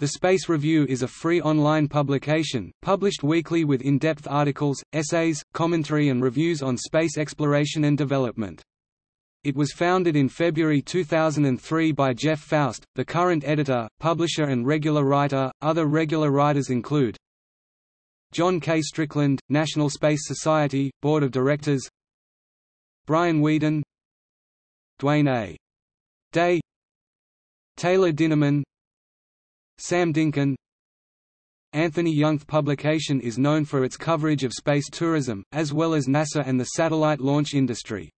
The Space Review is a free online publication, published weekly with in-depth articles, essays, commentary and reviews on space exploration and development. It was founded in February 2003 by Jeff Foust, the current editor, publisher and regular writer. Other regular writers include John K. Strickland, National Space Society, Board of Directors Brian Weeden Dwayne A. Day Taylor Dinerman Sam Dinkin Anthony Young's publication is known for its coverage of space tourism, as well as NASA and the satellite launch industry.